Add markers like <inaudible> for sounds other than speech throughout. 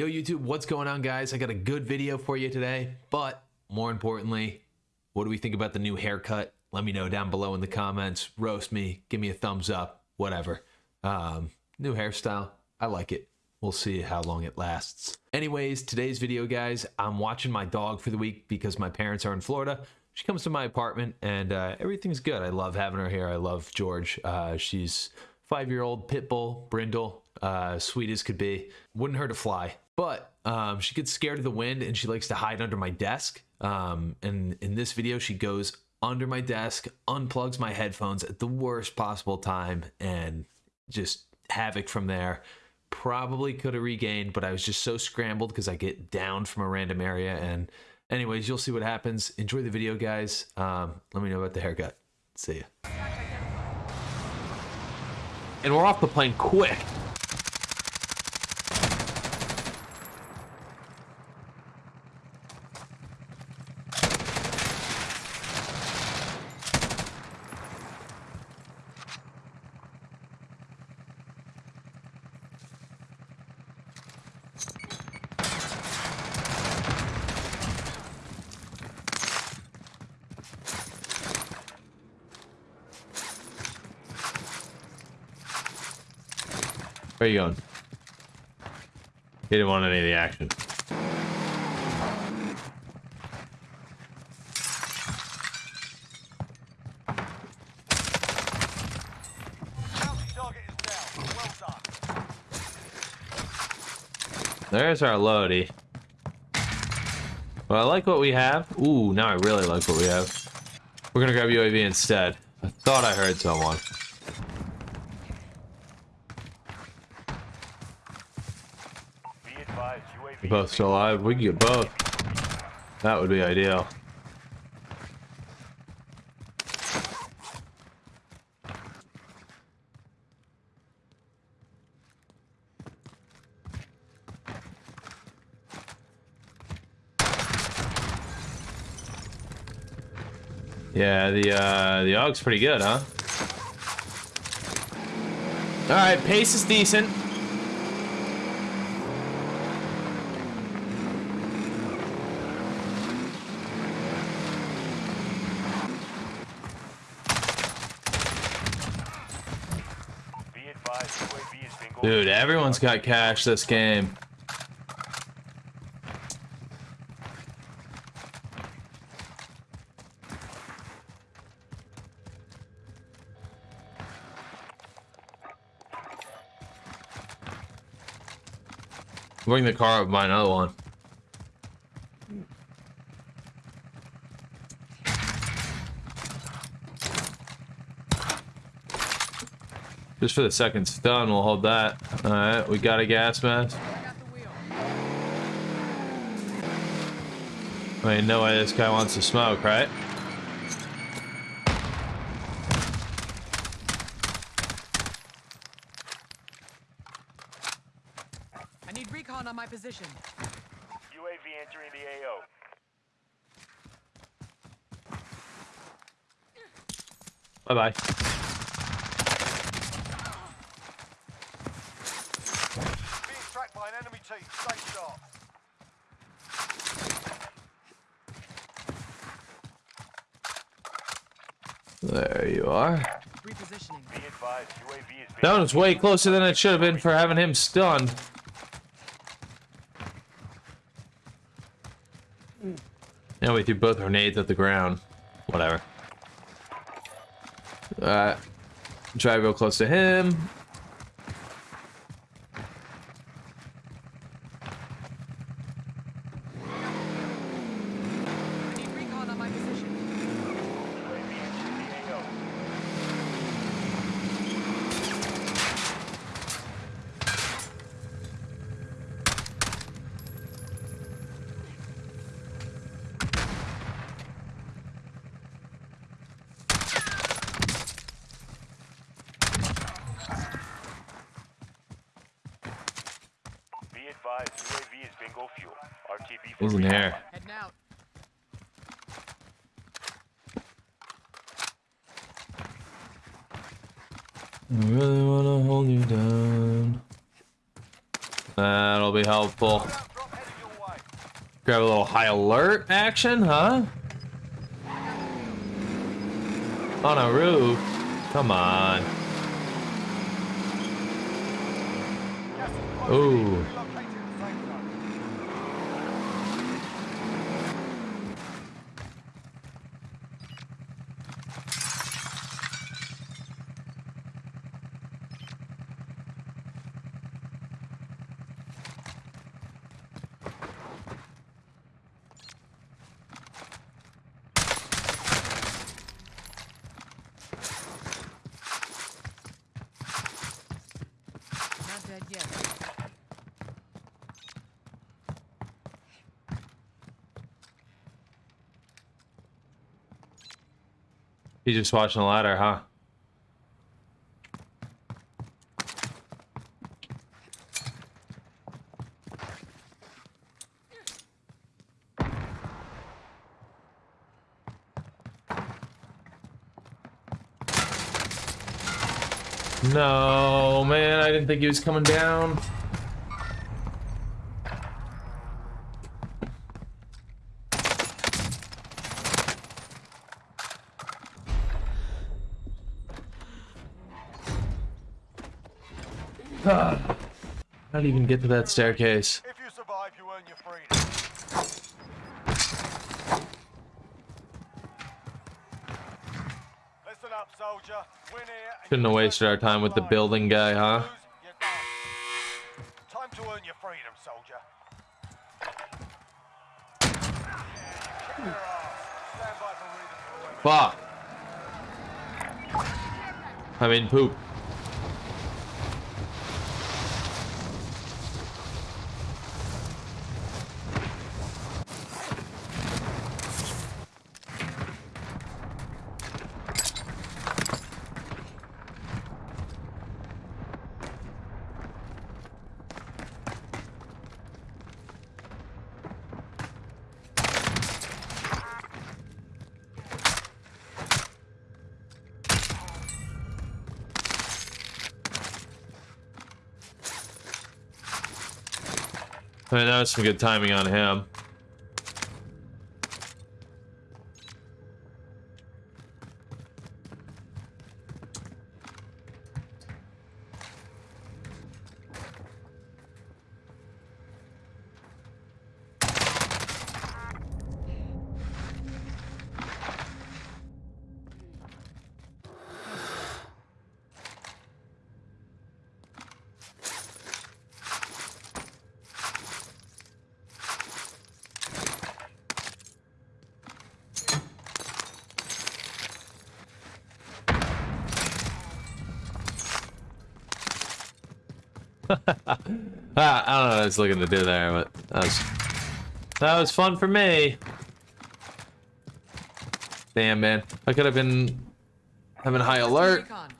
Yo, YouTube, what's going on, guys? I got a good video for you today, but more importantly, what do we think about the new haircut? Let me know down below in the comments. Roast me, give me a thumbs up, whatever. Um, new hairstyle, I like it. We'll see how long it lasts. Anyways, today's video, guys, I'm watching my dog for the week because my parents are in Florida. She comes to my apartment and uh, everything's good. I love having her here. I love George. Uh, she's five-year-old pit bull, brindle, uh, sweet as could be. Wouldn't hurt to fly, but um, she gets scared of the wind and she likes to hide under my desk. Um, and in this video, she goes under my desk, unplugs my headphones at the worst possible time, and just havoc from there. Probably could have regained, but I was just so scrambled because I get down from a random area. And anyways, you'll see what happens. Enjoy the video, guys. Um, let me know about the haircut. See ya. And we're off the plane quick. Where are you going? He didn't want any of the action. There's our loady. Well, I like what we have. Ooh, now I really like what we have. We're gonna grab UAV instead. I thought I heard someone. We're both still alive. We can get both. That would be ideal. Yeah, the uh, the AUG's pretty good, huh? All right, pace is decent. Dude, everyone's got cash this game. Bring the car up by another one. Just for the second stun, we'll hold that. Alright, we got a gas mask. I mean, no way this guy wants to smoke, right? I need recon on my position. UAV entering the AO. Bye-bye. There you are. Repositioning. Be advised, UAV is being That one was way closer than it should have been for having him stunned. Now we threw both grenades at the ground. Whatever. Uh, try real close to him. I need recon on my position. UAV entering the AO. Be advised, UAV is bingo fuel. RTB in here. I really wanna hold you down. That'll be helpful. Grab a little high alert action, huh? On a roof. Come on. Ooh. You just watching the ladder, huh? No, man, I didn't think he was coming down. He even get to that staircase? If you survive, you earn your freedom. Listen up, soldier. Win here. Shouldn't have wasted our time with the building guy, huh? Lose, you're done. Time to earn your freedom, soldier. Kick their ass. Stand by for redeployment. Fuck. I mean, poop. I that was some good timing on him. <laughs> Ah, I don't know what I was looking to do there, but that was that was fun for me. Damn, man, I could have been having high alert. Recon.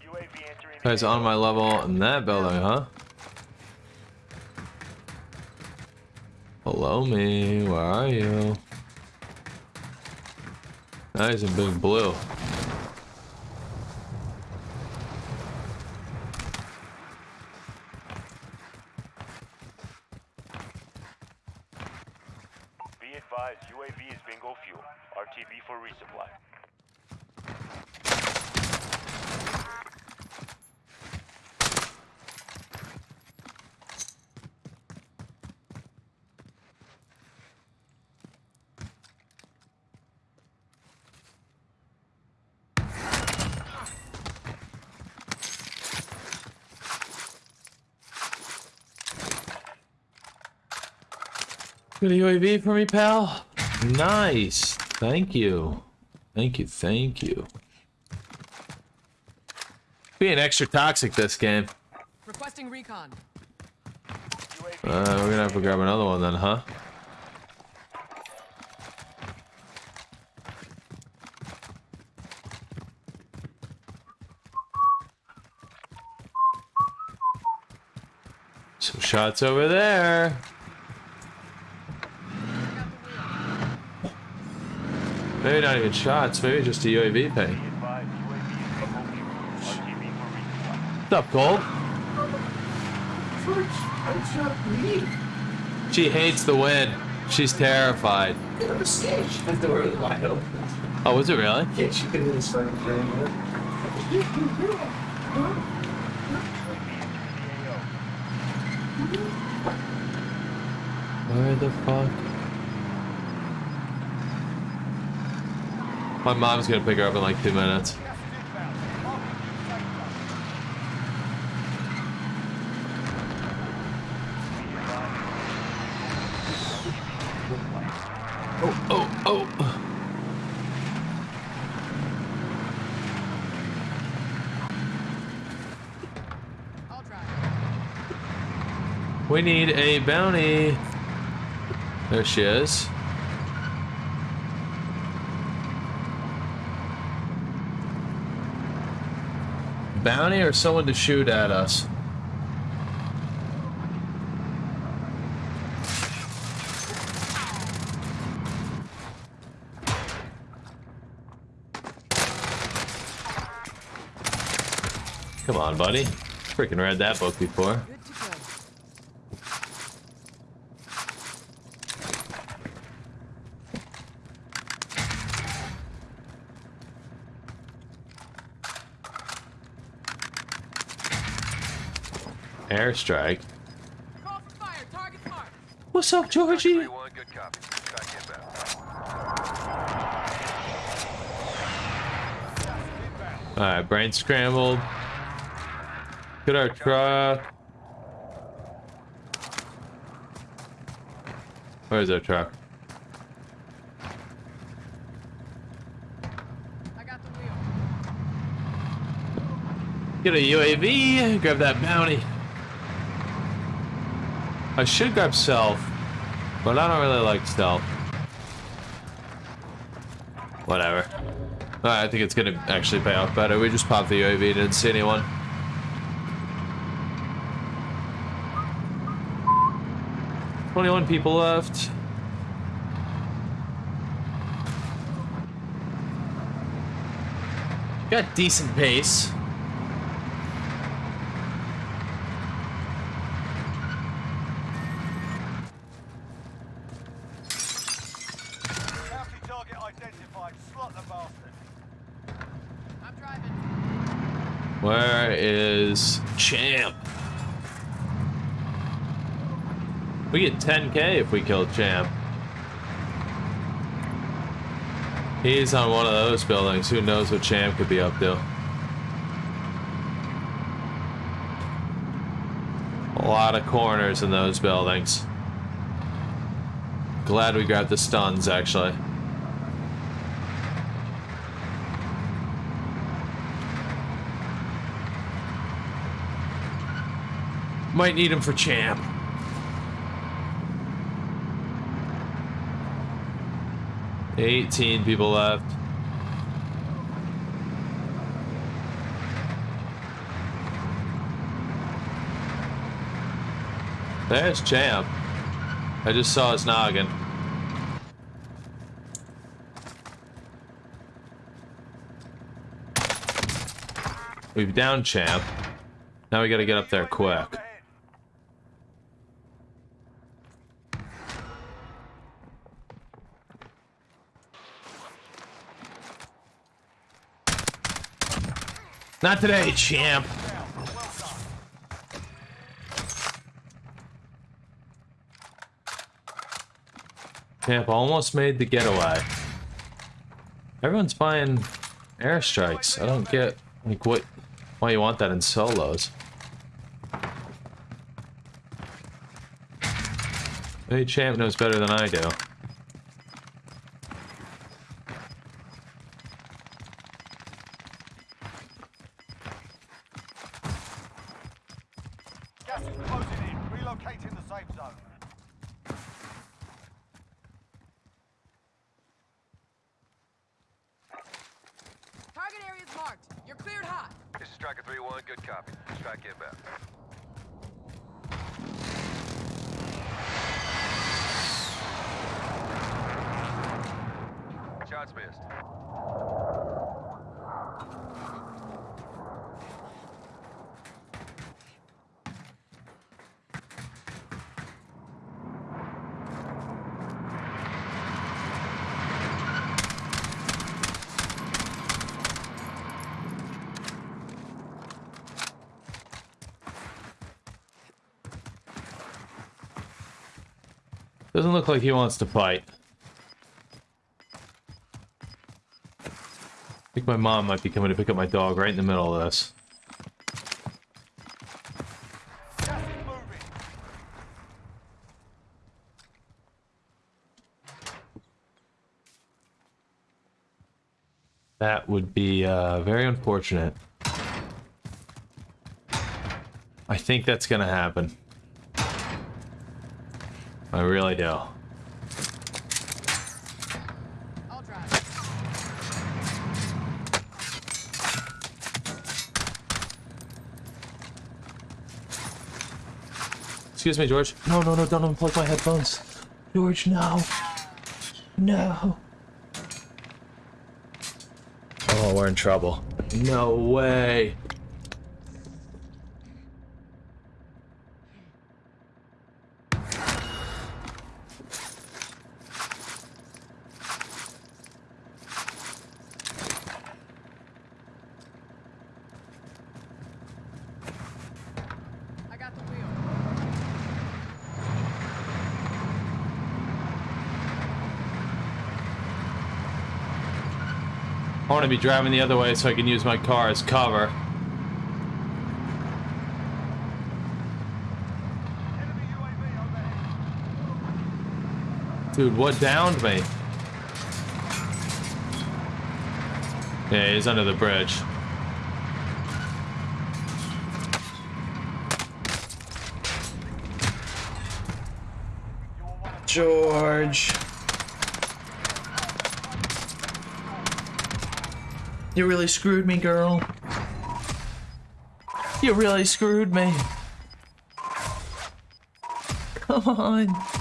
UAV entering Guys on my level in that building, huh? Hello, me. Where are you? Now he's in big blue. Advised, UAV is bingo fuel. RTB for resupply. Good UAV for me, pal. Nice. Thank you. Thank you. Thank you. Being extra toxic this game. Requesting recon. Uh, we're gonna have to grab another one then, huh? Some shots over there. Maybe not even shots, maybe just a UAV ping. What's up, leave. She hates the wind. She's terrified. Oh, was it really? She. Where the fuck? My mom's gonna pick her up in like two minutes. Oh, oh, oh. We need a bounty. There she is. Bounty or someone to shoot at us? Come on, buddy. Freaking read that book before. Good to go. Airstrike. Call for fire. Target's marked. What's up, Georgie? One good copy. Try to get back. Alright, brain scrambled. Get our truck. Where's our truck? I got the wheel. Get a UAV. Grab that bounty. I should grab stealth, but I don't really like stealth. Whatever. Alright, I think it's gonna actually pay off better. We just popped the UAV, and didn't see anyone. Twenty-one people left. Got decent pace. Bounty target identified. Slot the bastard. I'm driving. Where is Champ? We get 10k if we kill Champ. He's on one of those buildings. Who knows what Champ could be up to? A lot of corners in those buildings. Glad we grabbed the stuns, actually. Might need him for champ. Eighteen people left. There's champ. I just saw his noggin. We've down champ. Now we gotta get up there quick. Not today, champ. Champ almost made the getaway. Everyone's buying airstrikes. I don't get like what why you want that in solos. Hey Champ knows better than I do. Cleared hot. This is Striker 3-1. Good copy. Strike back. Shots missed. Doesn't look like he wants to fight. I think my mom might be coming to pick up my dog right in the middle of this. That would be uh, very unfortunate. I think that's gonna happen. I really do. Excuse me, George. No, no, no, don't unplug my headphones. George, no. No. Oh, we're in trouble. No way. I want to be driving the other way so I can use my car as cover. Dude, what downed me? Yeah, he's under the bridge. George. You really screwed me, girl. You really screwed me. Come on.